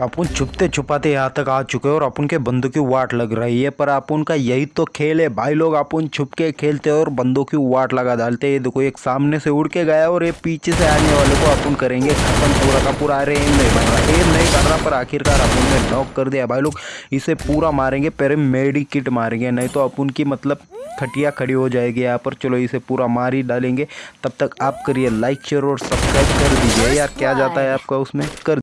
अपन छुपते छुपाते यहाँ तक आ चुके हैं और अपन के बंदों की वाट लग रही है, पर अपन का यही तो खेल है। भाई लोग, अपन छुप के खेलते हैं और बंदों की वाट लगा डालते हैं। ये देखो, एक सामने से उड़ के गया और ये पीछे से आने वाले को अपन करेंगे खत्म। पूरा का पूरा अरे एम नहीं बन रहा एम नहीं कर रहा, पर आखिरकार अपन ने नॉक कर दिया। भाई लोग, इसे पूरा मारेंगे, पहले मेडी किट मारेंगे, नहीं तो अपन की मतलब खटिया खड़ी हो जाएगी यहाँ पर। चलो, इसे पूरा मार ही डालेंगे। तब तक आप करिए लाइक शेयर और सब्सक्राइब कर दीजिए। यार, क्या जाता है आपका उसमें? कर